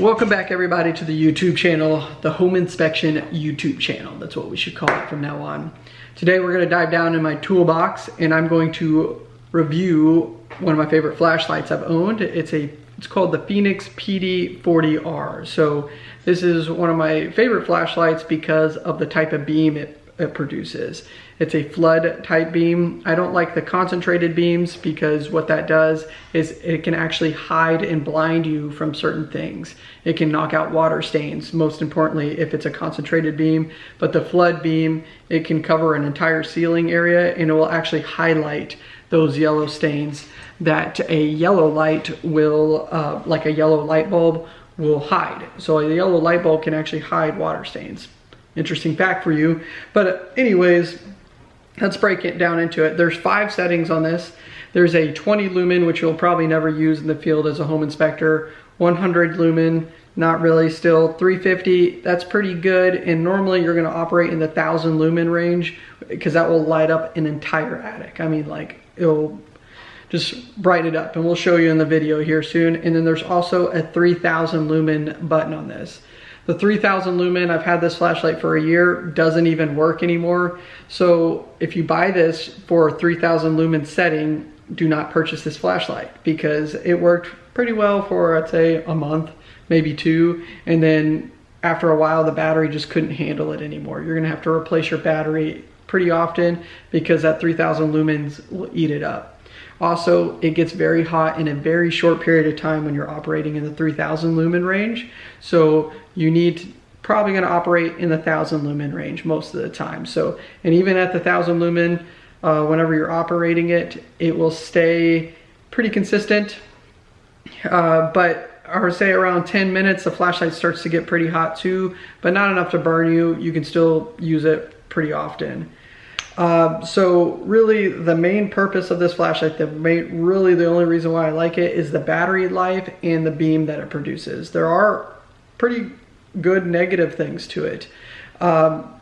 Welcome back everybody to the YouTube channel, the Home Inspection YouTube channel. That's what we should call it from now on. Today we're gonna dive down in my toolbox and I'm going to review one of my favorite flashlights I've owned. It's a it's called the Fenix PD40R. So this is one of my favorite flashlights because of the type of beam it it produces. It's a flood type beam. I don't like the concentrated beams because what that does is it can actually hide and blind you from certain things. It can knock out water stains, most importantly if it's a concentrated beam. But the flood beam, it can cover an entire ceiling area and it will actually highlight those yellow stains that a yellow light will, uh, like a yellow light bulb, will hide. So a yellow light bulb can actually hide water stains interesting fact for you. But uh, anyways, let's break it down into it. There's five settings on this. There's a 20 lumen, which you'll probably never use in the field as a home inspector. 100 lumen, not really still. 350, that's pretty good. And normally you're gonna operate in the 1000 lumen range because that will light up an entire attic. I mean, like it'll just brighten it up and we'll show you in the video here soon. And then there's also a 3000 lumen button on this. The 3000 lumen, I've had this flashlight for a year, doesn't even work anymore. So if you buy this for a 3000 lumen setting, do not purchase this flashlight because it worked pretty well for, I'd say, a month, maybe two. And then after a while, the battery just couldn't handle it anymore. You're gonna have to replace your battery pretty often because that 3000 lumens will eat it up. Also, it gets very hot in a very short period of time when you're operating in the 3000 lumen range. So you need to, probably gonna operate in the 1000 lumen range most of the time. So, and even at the 1000 lumen, uh, whenever you're operating it, it will stay pretty consistent. Uh, but would say around 10 minutes, the flashlight starts to get pretty hot too, but not enough to burn you. You can still use it pretty often. Uh, so really the main purpose of this flashlight, the main, really the only reason why I like it is the battery life and the beam that it produces. There are pretty good negative things to it. Um,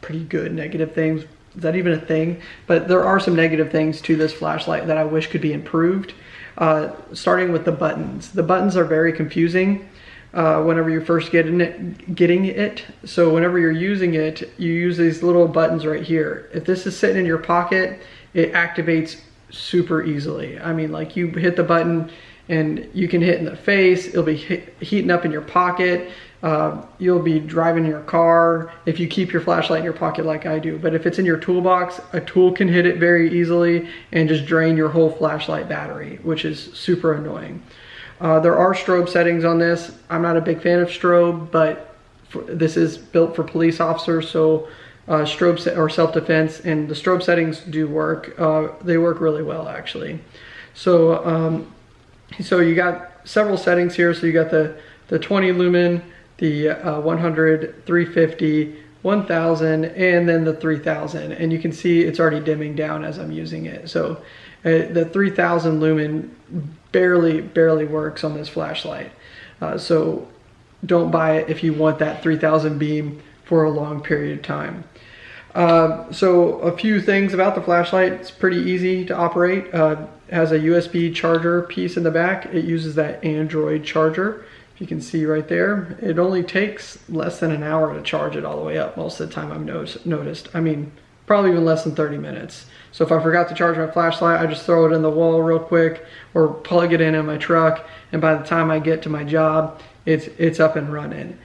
pretty good negative things. Is that even a thing? But there are some negative things to this flashlight that I wish could be improved. Uh, starting with the buttons. The buttons are very confusing uh, whenever you're first getting it, getting it. So whenever you're using it, you use these little buttons right here. If this is sitting in your pocket, it activates super easily. I mean, like you hit the button and you can hit in the face, it'll be hit, heating up in your pocket. Uh, you'll be driving your car if you keep your flashlight in your pocket like I do. But if it's in your toolbox, a tool can hit it very easily and just drain your whole flashlight battery, which is super annoying. Uh, there are strobe settings on this. I'm not a big fan of strobe, but for, this is built for police officers, so uh, strobe or self-defense, and the strobe settings do work. Uh, they work really well, actually. So, um, so you got several settings here. So you got the the 20 lumen, the uh, 100, 350, 1000, and then the 3000. And you can see it's already dimming down as I'm using it. So uh, the 3000 lumen barely, barely works on this flashlight. Uh, so don't buy it if you want that 3000 beam for a long period of time. Uh, so a few things about the flashlight. It's pretty easy to operate. Uh, has a USB charger piece in the back. It uses that Android charger. If you can see right there, it only takes less than an hour to charge it all the way up most of the time I've noticed. I mean, probably even less than 30 minutes. So if I forgot to charge my flashlight, I just throw it in the wall real quick or plug it in in my truck. And by the time I get to my job, it's, it's up and running.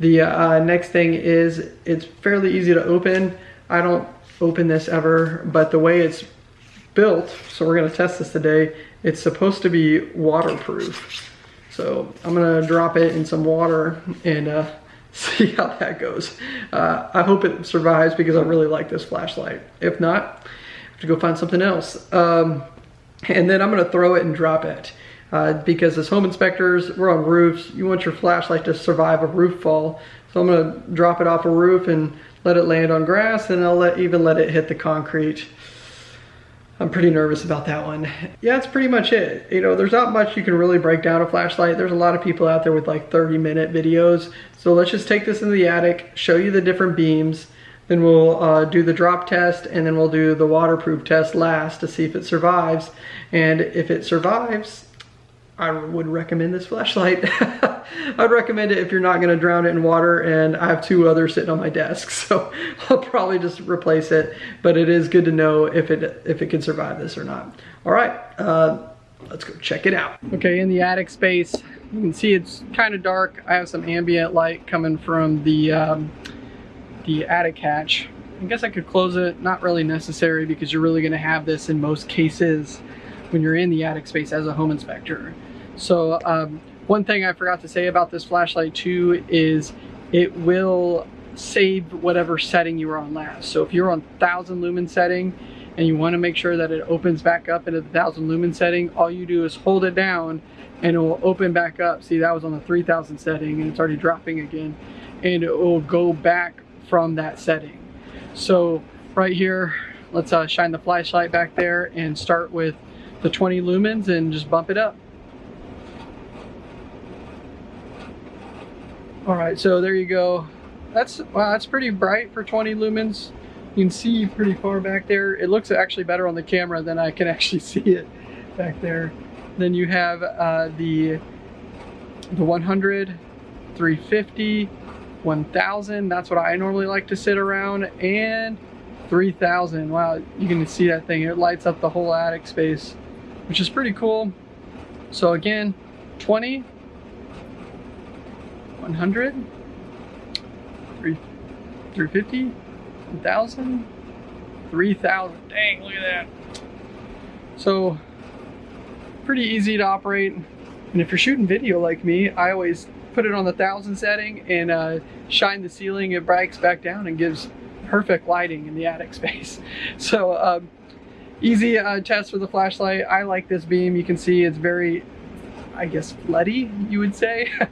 The uh, next thing is it's fairly easy to open. I don't open this ever, but the way it's built, so we're gonna test this today, it's supposed to be waterproof. So I'm gonna drop it in some water and uh, see how that goes. Uh, I hope it survives because I really like this flashlight. If not, I have to go find something else. Um, and then I'm gonna throw it and drop it. Uh, because as home inspectors, we're on roofs, you want your flashlight to survive a roof fall. So I'm gonna drop it off a roof and let it land on grass and I'll let, even let it hit the concrete. I'm pretty nervous about that one. Yeah, that's pretty much it. You know, there's not much you can really break down a flashlight. There's a lot of people out there with like 30 minute videos. So let's just take this in the attic, show you the different beams, then we'll uh, do the drop test and then we'll do the waterproof test last to see if it survives. And if it survives, I would recommend this flashlight. I'd recommend it if you're not gonna drown it in water and I have two others sitting on my desk. So I'll probably just replace it, but it is good to know if it, if it can survive this or not. All right, uh, let's go check it out. Okay, in the attic space, you can see it's kind of dark. I have some ambient light coming from the, um, the attic hatch. I guess I could close it, not really necessary because you're really gonna have this in most cases when you're in the attic space as a home inspector. So um, one thing I forgot to say about this flashlight too is it will save whatever setting you were on last. So if you're on 1000 lumen setting and you want to make sure that it opens back up into the 1000 lumen setting, all you do is hold it down and it will open back up. See that was on the 3000 setting and it's already dropping again and it will go back from that setting. So right here, let's uh, shine the flashlight back there and start with the 20 lumens and just bump it up. All right, so there you go. That's wow, that's pretty bright for 20 lumens. You can see pretty far back there. It looks actually better on the camera than I can actually see it back there. Then you have uh, the the 100, 350, 1000. That's what I normally like to sit around, and 3000. Wow, you can see that thing. It lights up the whole attic space, which is pretty cool. So again, 20, 100, 350, 1,000, 3,000. Dang, look at that. So, pretty easy to operate. And if you're shooting video like me, I always put it on the 1,000 setting and uh, shine the ceiling. It breaks back down and gives perfect lighting in the attic space. So, um, easy uh, test for the flashlight. I like this beam. You can see it's very, I guess, floody, you would say.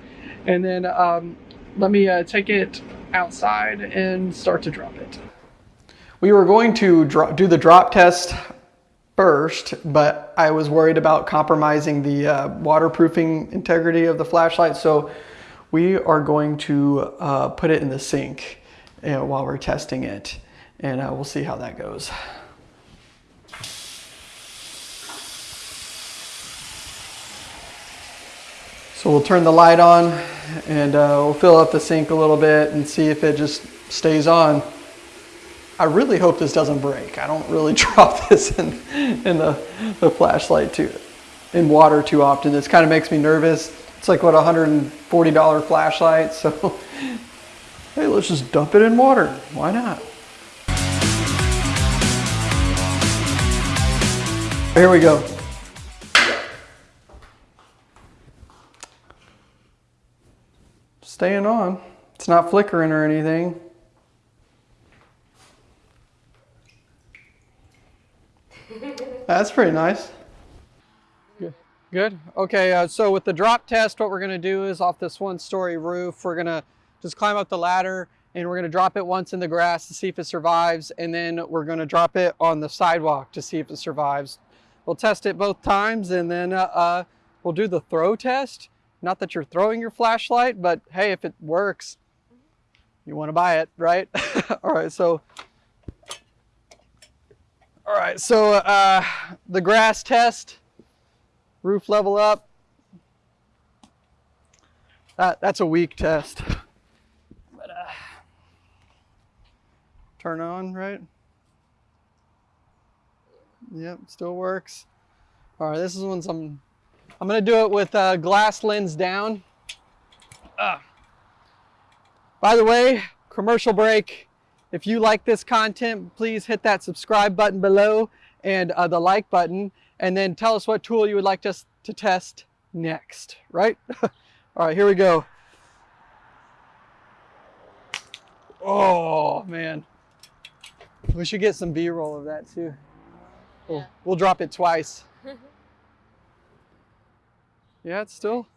and then um, let me uh, take it outside and start to drop it. We were going to do the drop test first, but I was worried about compromising the uh, waterproofing integrity of the flashlight. So we are going to uh, put it in the sink know, while we're testing it and uh, we'll see how that goes. So we'll turn the light on and uh, we'll fill up the sink a little bit and see if it just stays on. I really hope this doesn't break. I don't really drop this in, in the, the flashlight too, in water too often. This kind of makes me nervous. It's like what, $140 flashlight. So hey, let's just dump it in water. Why not? Here we go. Staying on. It's not flickering or anything. That's pretty nice. Good. Good. Okay, uh, so with the drop test, what we're going to do is off this one story roof, we're going to just climb up the ladder and we're going to drop it once in the grass to see if it survives. And then we're going to drop it on the sidewalk to see if it survives. We'll test it both times and then uh, uh, we'll do the throw test not that you're throwing your flashlight, but hey, if it works, you want to buy it, right? all right, so all right, so uh, the grass test, roof level up. That, that's a weak test. But, uh, turn on, right? Yep, still works. All right, this is when some I'm gonna do it with uh, glass lens down. Uh. By the way, commercial break. If you like this content, please hit that subscribe button below and uh, the like button, and then tell us what tool you would like us to test next, right? All right, here we go. Oh, man. We should get some B-roll of that too. We'll, we'll drop it twice. Yeah, it's still,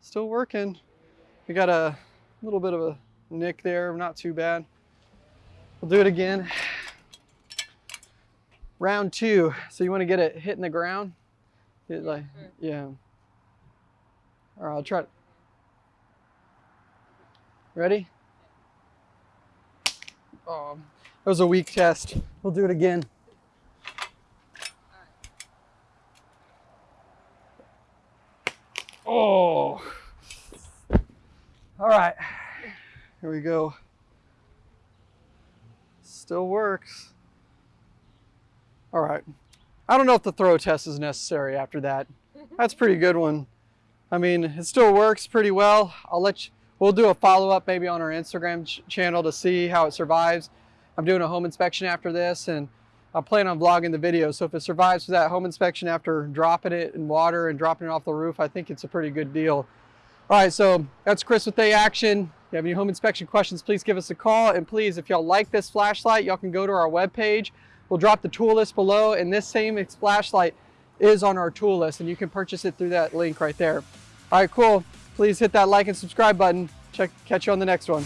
still working. We got a little bit of a nick there, not too bad. We'll do it again. Round two. So you want to get it hitting the ground? Get like, yeah. All right, I'll try it. Ready? Oh, that was a weak test. We'll do it again. Oh. All right, here we go. Still works. All right. I don't know if the throw test is necessary after that. That's pretty good one. I mean, it still works pretty well. I'll let you, we'll do a follow-up maybe on our Instagram ch channel to see how it survives. I'm doing a home inspection after this and I plan on vlogging the video. So if it survives that home inspection after dropping it in water and dropping it off the roof, I think it's a pretty good deal. All right, so that's Chris with A Action. If you have any home inspection questions, please give us a call. And please, if y'all like this flashlight, y'all can go to our webpage. We'll drop the tool list below and this same flashlight is on our tool list and you can purchase it through that link right there. All right, cool. Please hit that like and subscribe button. Check, catch you on the next one.